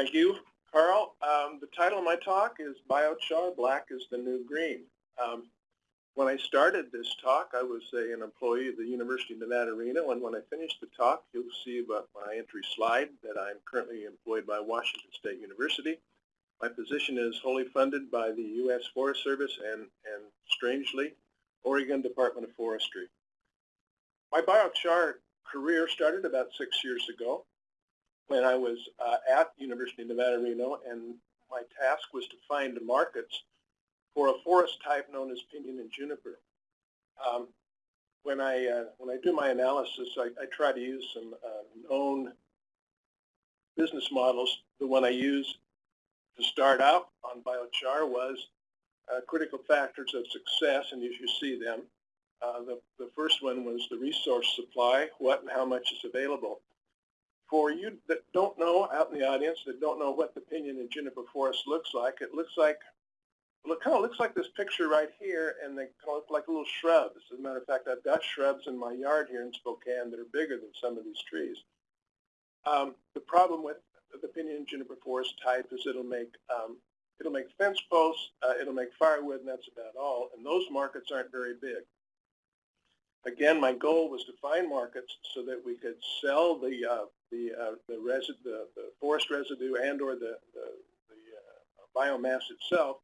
Thank you, Carl. Um, the title of my talk is Biochar, Black is the New Green. Um, when I started this talk, I was a, an employee of the University of Nevada, Reno, and when I finish the talk, you'll see about my entry slide that I'm currently employed by Washington State University. My position is wholly funded by the U.S. Forest Service and, and strangely, Oregon Department of Forestry. My biochar career started about six years ago when I was uh, at University of Nevada, Reno, and my task was to find markets for a forest type known as pinyon and juniper. Um, when I uh, when I do my analysis, I, I try to use some uh, known business models. The one I used to start out on biochar was uh, critical factors of success, and as you see them, uh, the, the first one was the resource supply, what and how much is available. For you that don't know out in the audience, that don't know what the pinyon and juniper forest looks like, it looks like, well, it kind of looks like this picture right here, and they kind of look like little shrubs. As a matter of fact, I've got shrubs in my yard here in Spokane that are bigger than some of these trees. Um, the problem with the pinyon and juniper forest type is it'll make um, it'll make fence posts, uh, it'll make firewood, and that's about all. And those markets aren't very big. Again, my goal was to find markets so that we could sell the uh, the uh, the, resi the, the forest residue and or the the, the uh, biomass itself,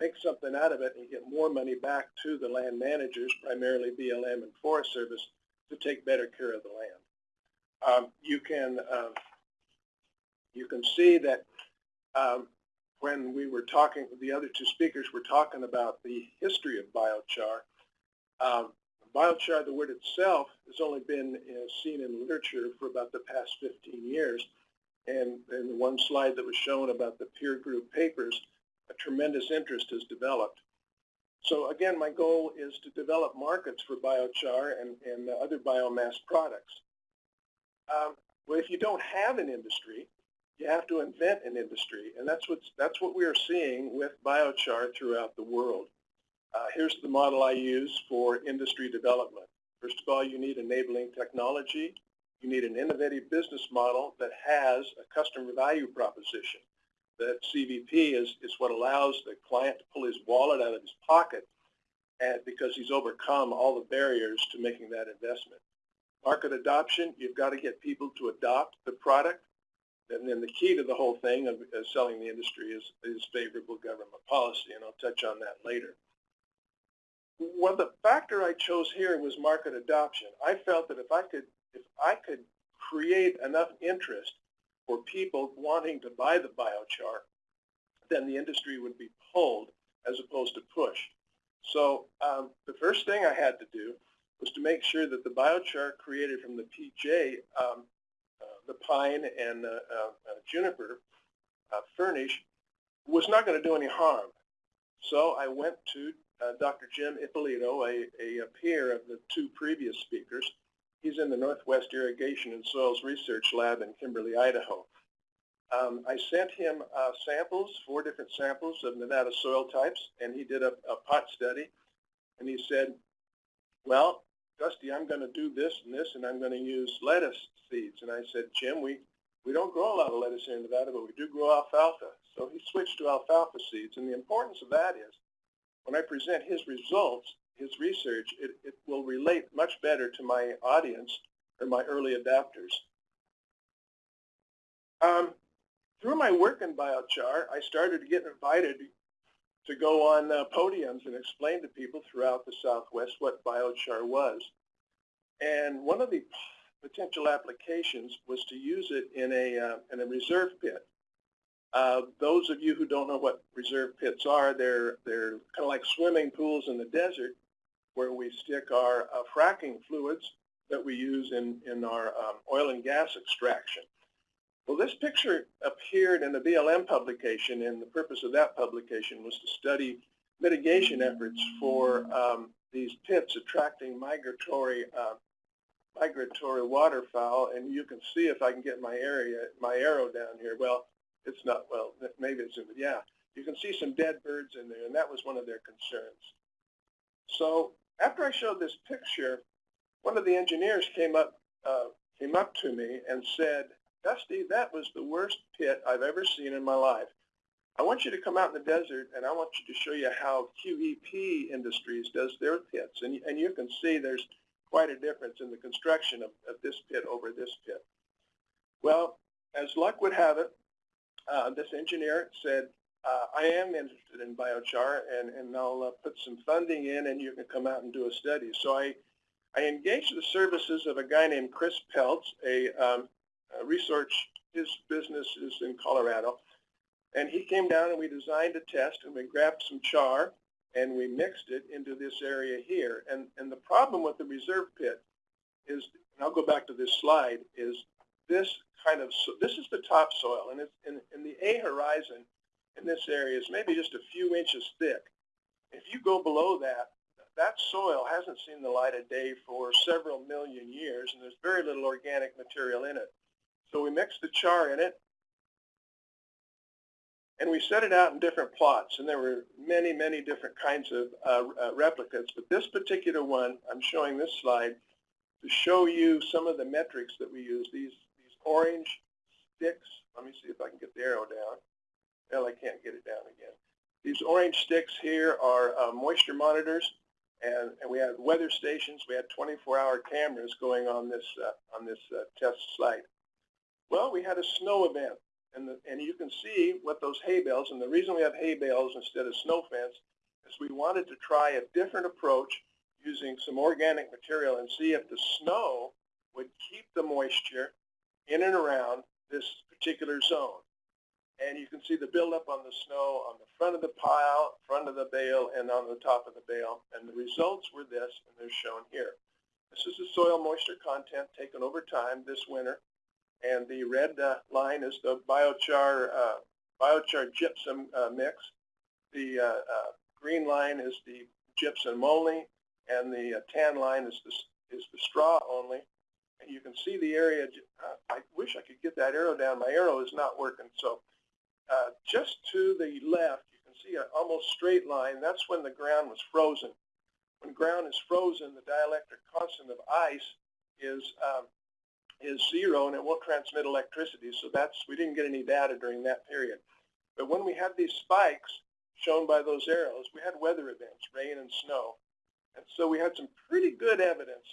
make something out of it, and get more money back to the land managers, primarily BLM and Forest Service, to take better care of the land. Um, you can um, you can see that um, when we were talking, the other two speakers were talking about the history of biochar. Um, biochar, the word itself, has only been uh, seen in literature for about the past 15 years. And in the one slide that was shown about the peer group papers, a tremendous interest has developed. So again, my goal is to develop markets for biochar and, and other biomass products. Um, well, if you don't have an industry, you have to invent an industry, and that's, what's, that's what we are seeing with biochar throughout the world. Uh, here's the model I use for industry development. First of all, you need enabling technology. You need an innovative business model that has a customer value proposition. That CVP is, is what allows the client to pull his wallet out of his pocket and because he's overcome all the barriers to making that investment. Market adoption, you've got to get people to adopt the product. And then the key to the whole thing of, selling the industry is, is favorable government policy, and I'll touch on that later. Well, the factor I chose here was market adoption. I felt that if I could, if I could create enough interest for people wanting to buy the biochar, then the industry would be pulled as opposed to push. So um, the first thing I had to do was to make sure that the biochar created from the PJ, um, uh, the pine and uh, uh, juniper uh, furnish, was not going to do any harm. So I went to uh, Dr. Jim Ippolito, a, a, peer of the two previous speakers. He's in the Northwest Irrigation and Soils Research Lab in Kimberly, Idaho. Um, I sent him uh, samples, four different samples of Nevada soil types, and he did a, a pot study. And he said, well, Dusty, I'm going to do this and this, and I'm going to use lettuce seeds. And I said, Jim, we, we don't grow a lot of lettuce here in Nevada, but we do grow alfalfa. So he switched to alfalfa seeds. And the importance of that is when I present his results, his research, it, it will relate much better to my audience or my early adapters. Um, through my work in biochar, I started to get invited to go on uh, podiums and explain to people throughout the Southwest what biochar was. And one of the potential applications was to use it in a, uh, in a reserve pit. Uh, those of you who don't know what reserve pits are, they're, they're kind of like swimming pools in the desert where we stick our uh, fracking fluids that we use in, in our um, oil and gas extraction. Well, this picture appeared in a BLM publication, and the purpose of that publication was to study mitigation efforts for um, these pits attracting migratory uh, migratory waterfowl. And you can see if I can get my area my arrow down here. Well, it's not, well, maybe it's, yeah. You can see some dead birds in there, and that was one of their concerns. So after I showed this picture, one of the engineers came up, uh, came up to me and said, Dusty, that was the worst pit I've ever seen in my life. I want you to come out in the desert and I want you to show you how QEP Industries does their pits. And, and you can see there's quite a difference in the construction of, of this pit over this pit. Well, as luck would have it, uh, this engineer said, uh, I am interested in biochar and, and I'll uh, put some funding in and you can come out and do a study. So I, I engaged the services of a guy named Chris Peltz, a, um, a research, his business is in Colorado, and he came down and we designed a test and we grabbed some char and we mixed it into this area here. And, and the problem with the reserve pit is, and I'll go back to this slide, is this kind of, this is the topsoil and it's in, the A horizon in this area is maybe just a few inches thick. If you go below that, that soil hasn't seen the light of day for several million years and there's very little organic material in it. So we mixed the char in it and we set it out in different plots, and there were many, many different kinds of uh, uh, replicas. But this particular one, I'm showing this slide to show you some of the metrics that we use. These orange sticks, let me see if I can get the arrow down. Well, I can't get it down again. These orange sticks here are uh, moisture monitors, and, and, we had weather stations. We had 24-hour cameras going on this, uh, on this uh, test site. Well, we had a snow event and, the, and you can see what those hay bales, and the reason we have hay bales instead of snow fence is we wanted to try a different approach using some organic material and see if the snow would keep the moisture in and around this particular zone. And you can see the buildup on the snow on the front of the pile, front of the bale, and on the top of the bale. And the results were this, and they're shown here. This is the soil moisture content taken over time this winter and the red uh, line is the biochar uh, biochar gypsum uh, mix. The uh, uh, green line is the gypsum only, and the uh, tan line is the is the straw only. You can see the area. I wish I could get that arrow down. My arrow is not working. So just to the left, you can see an almost straight line. That's when the ground was frozen. When ground is frozen, the dielectric constant of ice is um, is zero and it won't transmit electricity. So that's, we didn't get any data during that period. But when we had these spikes shown by those arrows, we had weather events, rain and snow. And so we had some pretty good evidence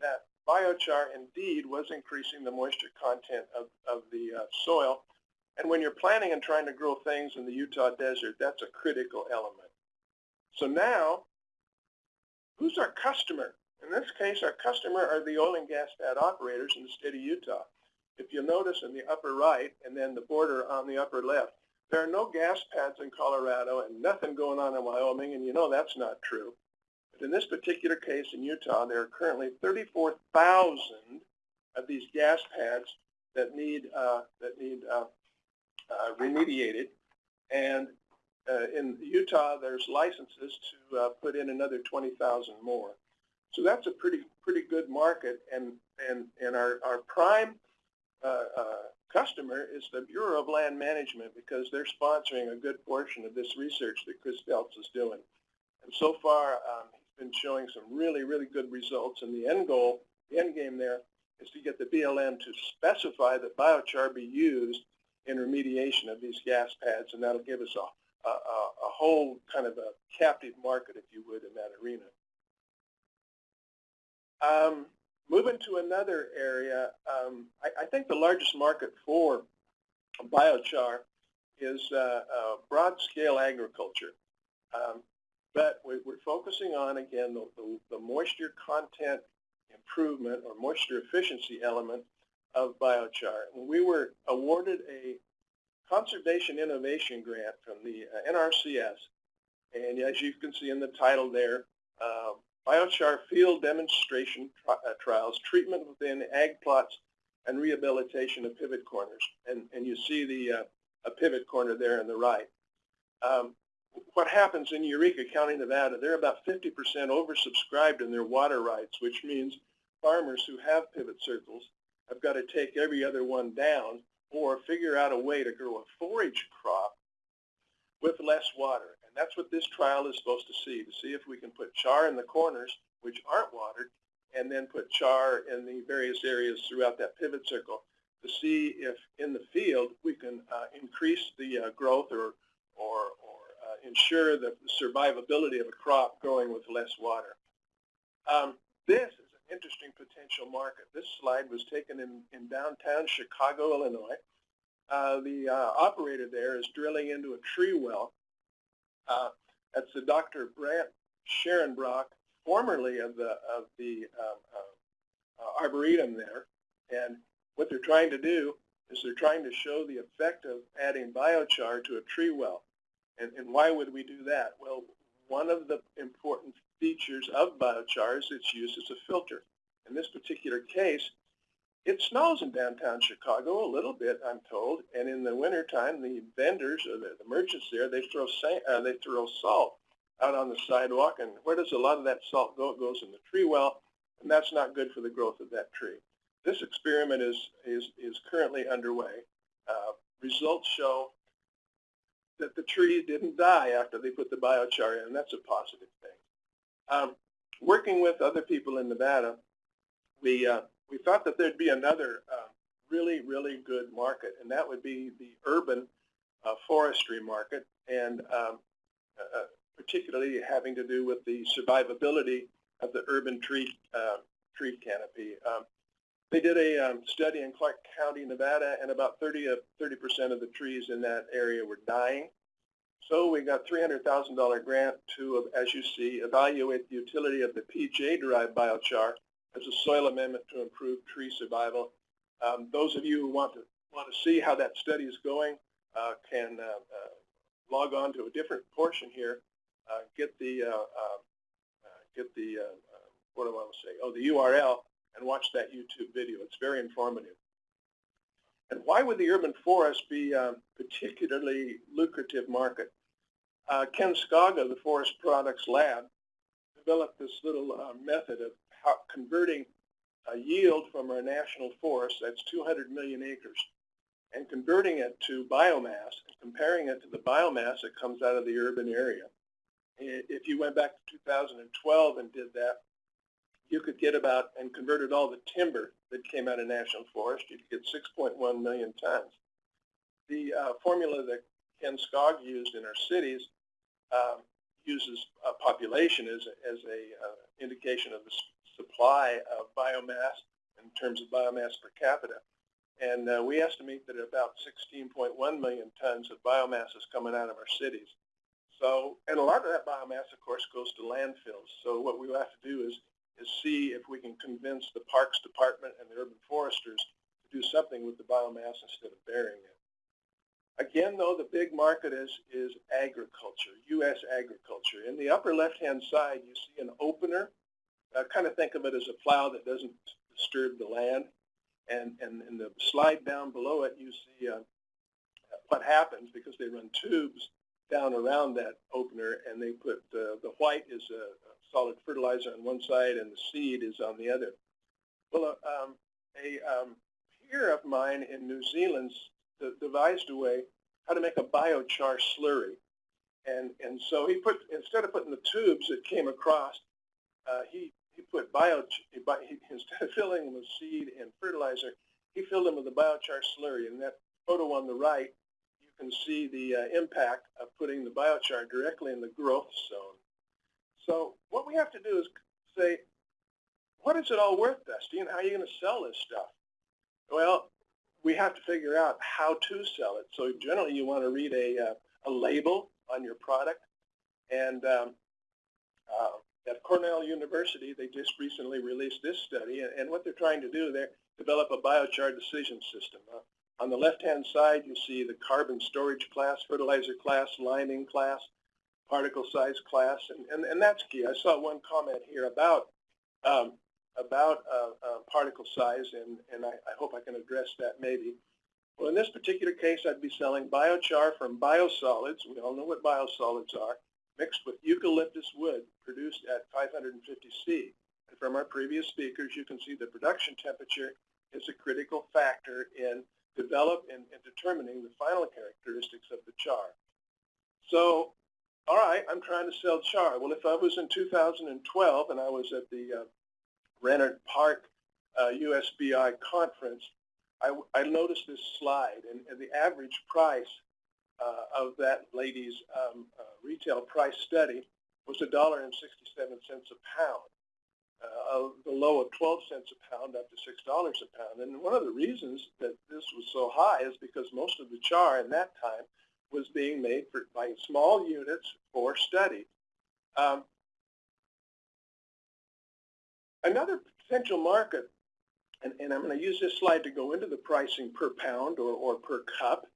that biochar indeed was increasing the moisture content of, of the uh, soil. And when you're planting and trying to grow things in the Utah desert, that's a critical element. So now, who's our customer? In this case, our customer are the oil and gas pad operators in the state of Utah. If you notice in the upper right and then the border on the upper left, there are no gas pads in Colorado and nothing going on in Wyoming, and you know that's not true. But in this particular case in Utah, there are currently 34,000 of these gas pads that need uh, that need uh, uh, remediated, and uh, in Utah, there's licenses to uh, put in another 20,000 more. So that's a pretty pretty good market, and and and our our prime uh, uh, customer is the Bureau of Land Management because they're sponsoring a good portion of this research that Chris Peltz is doing. And so far, um, been showing some really really good results. And the end goal, the end game there, is to get the BLM to specify that biochar be used in remediation of these gas pads, and that'll give us a, a, a whole kind of a captive market, if you would, in that arena. Um, moving to another area, um, I, I, think the largest market for biochar is uh, uh, broad-scale agriculture. Um, but we, are focusing on, again, the, the, the, moisture content improvement or moisture efficiency element of biochar. we were awarded a conservation innovation grant from the uh, NRCS. And as you can see in the title there, um, biochar field demonstration tri uh, trials, treatment within ag plots, and rehabilitation of pivot corners. And, and you see the uh, a pivot corner there on the right. Um, what happens in Eureka County, Nevada, they're about 50% oversubscribed in their water rights, which means farmers who have pivot circles have got to take every other one down or figure out a way to grow a forage crop with less water. And that's what this trial is supposed to see, to see if we can put char in the corners, which aren't watered, and then put char in the various areas throughout that pivot circle to see if in the field we can uh, increase the uh, growth or, or, ensure the survivability of a crop growing with less water. Um, this is an interesting potential market. This slide was taken in, in downtown Chicago, Illinois. Uh, the uh, operator there is drilling into a tree well. Uh, that's the Dr. Bryant Scharenbroch, formerly of the, of the um, uh, Arboretum there. And what they're trying to do is they're trying to show the effect of adding biochar to a tree well. And, and why would we do that? Well, one of the important features of biochar is its use as a filter. In this particular case, it snows in downtown Chicago a little bit, I'm told, and in the wintertime, the vendors or the, the merchants there, they throw, uh, they throw salt out on the sidewalk, and where does a lot of that salt go? It goes in the tree well, and that's not good for the growth of that tree. This experiment is, is, is currently underway. Uh, results show that the tree didn't die after they put the biochar in, and that's a positive thing. Um, working with other people in Nevada, we, uh, we thought that there'd be another uh, really, really good market, and that would be the urban uh, forestry market, and um, uh, particularly having to do with the survivability of the urban tree, uh, tree canopy. Um, they did a um, study in Clark County, Nevada, and about 30 of 30% of the trees in that area were dying. So we got $300,000 grant to, as you see, evaluate the utility of the PJ-derived biochar as a soil amendment to improve tree survival. Um, those of you who want to want to see how that study is going uh, can uh, uh, log on to a different portion here, uh, get the uh, uh, get the what do I want to say? Oh, the URL and watch that YouTube video. It's very informative. And why would the urban forest be a particularly lucrative market? Uh, Ken Skog, the Forest Products Lab, developed this little uh, method of how, converting a yield from our national forest, that's 200 million acres, and converting it to biomass and comparing it to the biomass that comes out of the urban area. If you went back to 2012 and did that, you could get about, and converted all the timber that came out of national forest, you could get 6.1 million tons. The uh, formula that Ken Skog used in our cities um, uses population as, a, as a uh, indication of the supply of biomass in terms of biomass per capita. And uh, we estimate that about 16.1 million tons of biomass is coming out of our cities. So, and a lot of that biomass, of course, goes to landfills. So what we have to do is is see if we can convince the Parks Department and the urban foresters to do something with the biomass instead of burying it. Again, though, the big market is, is agriculture, U.S. agriculture. In the upper left-hand side, you see an opener. Uh, kind of think of it as a plow that doesn't disturb the land. And, and in the slide down below it, you see uh, what happens because they run tubes down around that opener, and they put uh, the white is a, solid fertilizer on one side and the seed is on the other. Well, uh, um, a um, peer of mine in New Zealand devised a way how to make a biochar slurry. And, and so he put, instead of putting the tubes that came across, uh, he, he put bio, he, instead of filling them with seed and fertilizer, he filled them with a biochar slurry. And that photo on the right, you can see the uh, impact of putting the biochar directly in the growth zone. So what we have to do is say, what is it all worth, Dusty, and how are you going to sell this stuff? Well, we have to figure out how to sell it. So generally, you want to read a, uh, a label on your product. And um, uh, at Cornell University, they just recently released this study. And what they're trying to do, they develop a biochar decision system. Uh, on the left-hand side, you see the carbon storage class, fertilizer class, liming class particle size class, and, and, and that's key. I saw one comment here about um, about uh, uh, particle size, and, and I, I, hope I can address that maybe. Well, in this particular case, I'd be selling biochar from biosolids. We all know what biosolids are, mixed with eucalyptus wood produced at 550 C. And from our previous speakers, you can see the production temperature is a critical factor in develop in, in determining the final characteristics of the char. So all right, I'm trying to sell char. Well, if I was in 2012 and I was at the uh, Rohnert Park uh, USBI conference, I, I noticed this slide, and, and the average price uh, of that lady's um, uh, retail price study was $1.67 a pound. Uh, the low of 12 cents a pound up to $6 a pound. And one of the reasons that this was so high is because most of the char in that time was being made for, by small units for study. Um, another potential market, and, and I'm going to use this slide to go into the pricing per pound or, or per cup.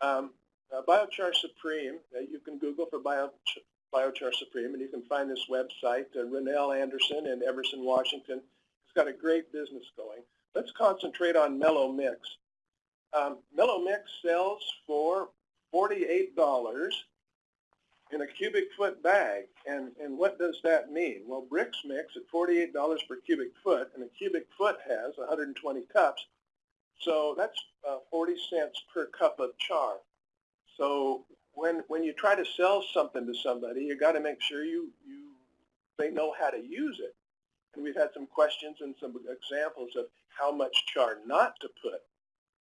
Um, uh, Biochar Supreme, uh, you can Google for Bio, Biochar Supreme, and you can find this website, uh, Rennell Anderson in Everson, Washington. It's got a great business going. Let's concentrate on Mellow Mix. Um, Mellow Mix sells for $48 in a cubic foot bag. And, and what does that mean? Well, bricks Mix at $48 per cubic foot, and a cubic foot has 120 cups. So that's uh, 40 cents per cup of char. So when when you try to sell something to somebody, you got to make sure you you they know how to use it. And we've had some questions and some examples of how much char not to put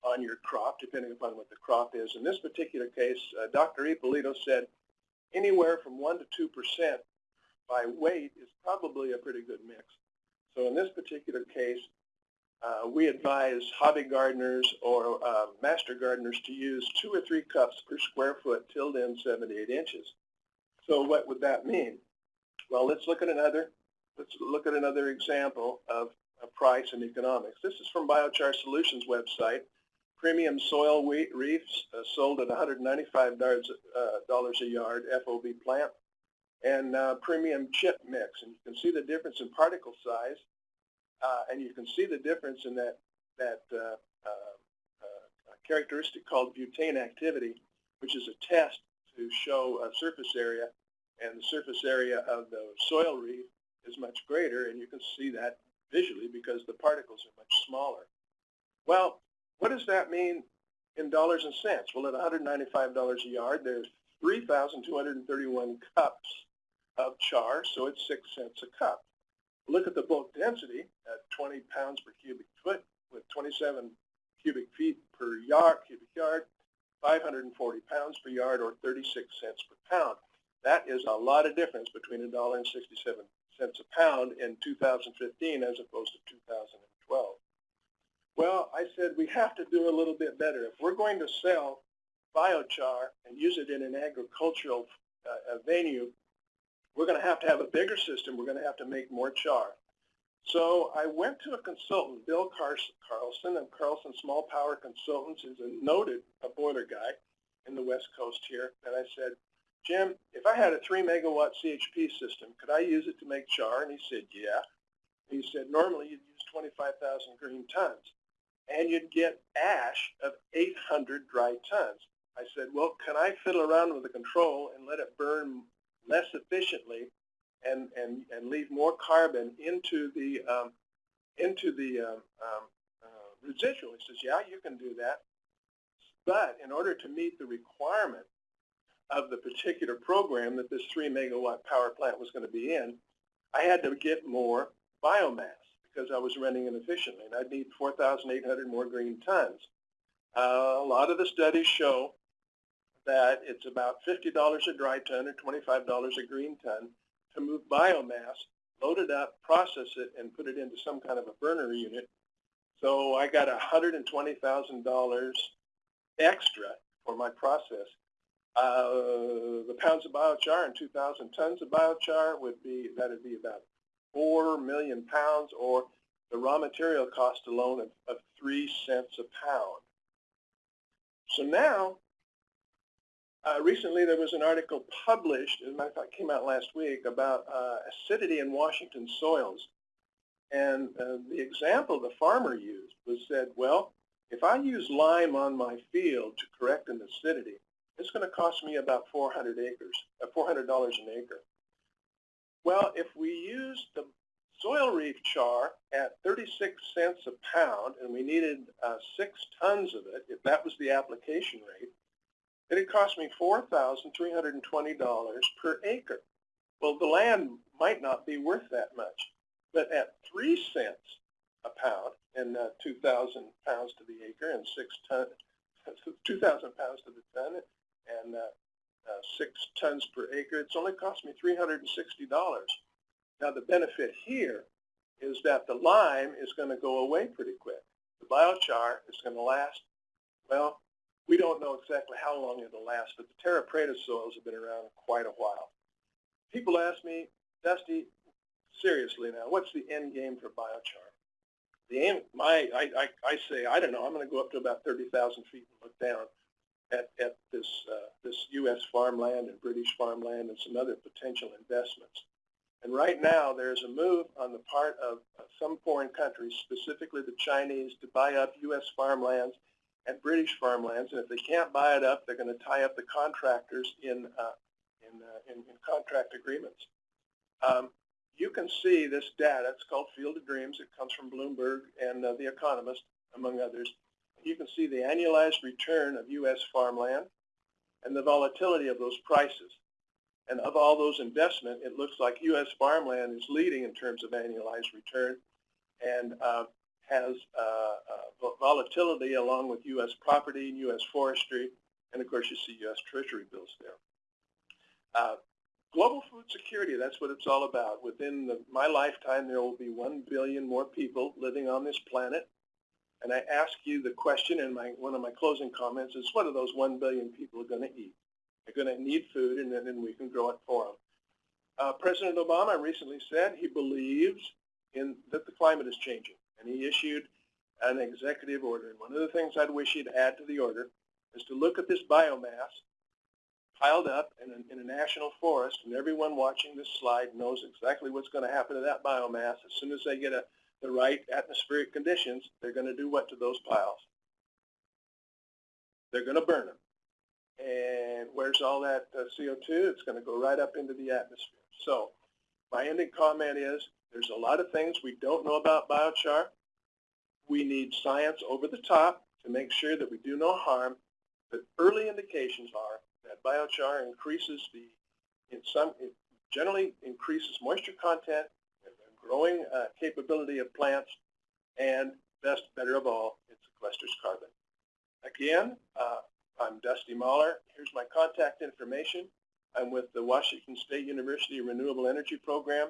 on your crop, depending upon what the crop is. In this particular case, uh, Dr. Ippolito said anywhere from 1 to 2 percent by weight is probably a pretty good mix. So in this particular case, uh, we advise hobby gardeners or uh, master gardeners to use two or three cups per square foot tilled in 78 inches. So what would that mean? Well, let's look at another let's look at another example of, of price and economics. This is from Biochar Solutions website. Premium soil wheat reefs uh, sold at $195 uh, a yard FOB plant, and uh, premium chip mix. And you can see the difference in particle size uh, and you can see the difference in that, that characteristic called butane activity, which is a test to show a surface area, and the surface area of the soil reef is much greater, and you can see that visually because the particles are much smaller. Well, what does that mean in dollars and cents? Well, at $195 a yard, there's 3,231 cups of char, so it's 6 cents a cup. Look at the bulk density at 20 pounds per cubic foot with 27 cubic feet per yard, cubic yard, 540 pounds per yard or 36 cents per pound. That is a lot of difference between a dollar and 67 cents a pound in 2015 as opposed to 2012. I said we have to do a little bit better. If we're going to sell biochar and use it in an agricultural uh, venue, we're going to have to have a bigger system. We're going to have to make more char. So I went to a consultant, Bill Carlson of Carlson Small Power Consultants, who's a noted a boiler guy in the West Coast here, and I said, Jim, if I had a 3 megawatt CHP system, could I use it to make char? And he said, yeah. He said, normally you'd use 25,000 green tons, and you'd get ash of 800 dry tons. I said, well, can I fiddle around with the control and let it burn less efficiently and, and, and leave more carbon into the, um, into the um, um, uh, residual. He says, yeah, you can do that. But in order to meet the requirement of the particular program that this 3 megawatt power plant was going to be in, I had to get more biomass because I was running inefficiently, and I'd need 4,800 more green tons. Uh, a lot of the studies show that it's about $50 a dry ton or $25 a green ton to move biomass, load it up, process it, and put it into some kind of a burner unit. So I got $120,000 extra for my process. Uh, the pounds of biochar and 2,000 tons of biochar would be, that would be about 4 million pounds or the raw material cost alone of, of 3 cents a pound. So now uh, recently, there was an article published, as a matter of fact, came out last week, about uh, acidity in Washington soils. And uh, the example the farmer used was said, well, if I use lime on my field to correct an acidity, it's going to cost me about 400 acres, uh, $400 an acre. Well, if we use the soil reef char at 36 cents a pound, and we needed uh, six tons of it, if that was the application rate, it had cost me $4,320 per acre. Well, the land might not be worth that much, but at 3 cents a pound, and uh, 2,000 pounds to the acre and six ton, 2,000 pounds to the ton and uh, uh, six tons per acre. It's only cost me $360. Now the benefit here is that the lime is going to go away pretty quick. The biochar is going to last, well, we don't know exactly how long it'll last, but the terra preta soils have been around quite a while. People ask me, Dusty, seriously now, what's the end game for biochar? The aim, my, I, I, I say, I don't know, I'm going to go up to about 30,000 feet and look down at, at this, uh, this U.S. farmland and British farmland and some other potential investments. And right now, there's a move on the part of, some foreign countries, specifically the Chinese, to buy up U.S. farmlands and British farmlands. And if they can't buy it up, they're going to tie up the contractors in, uh, in, uh, in, in, contract agreements. Um, you can see this data. It's called Field of Dreams. It comes from Bloomberg and uh, The Economist, among others. You can see the annualized return of U.S. farmland and the volatility of those prices. And of all those investment, it looks like U.S. farmland is leading in terms of annualized return and uh, has uh, uh, volatility along with U.S. property and U.S. forestry. And of course, you see U.S. Treasury bills there. Uh, global food security, that's what it's all about. Within the, my lifetime, there will be 1 billion more people living on this planet. And I ask you the question in my, one of my closing comments is, what are those 1 billion people going to eat? They're going to need food, and then we can grow it for them. Uh, President Obama recently said he believes in that the climate is changing, and he issued an executive order. And one of the things I'd wish he'd add to the order is to look at this biomass piled up in a, in a national forest, and everyone watching this slide knows exactly what's going to happen to that biomass. As soon as they get a, the right atmospheric conditions, they're going to do what to those piles? They're going to burn them. And where's all that uh, CO2? It's going to go right up into the atmosphere. So my ending comment is there's a lot of things we don't know about biochar. We need science over the top to make sure that we do no harm. But early indications are that biochar increases the, in some, it generally increases moisture content, growing uh, capability of plants, and best, better of all, it sequesters carbon. Again, uh, I'm Dusty Moller. Here's my contact information. I'm with the Washington State University Renewable Energy Program.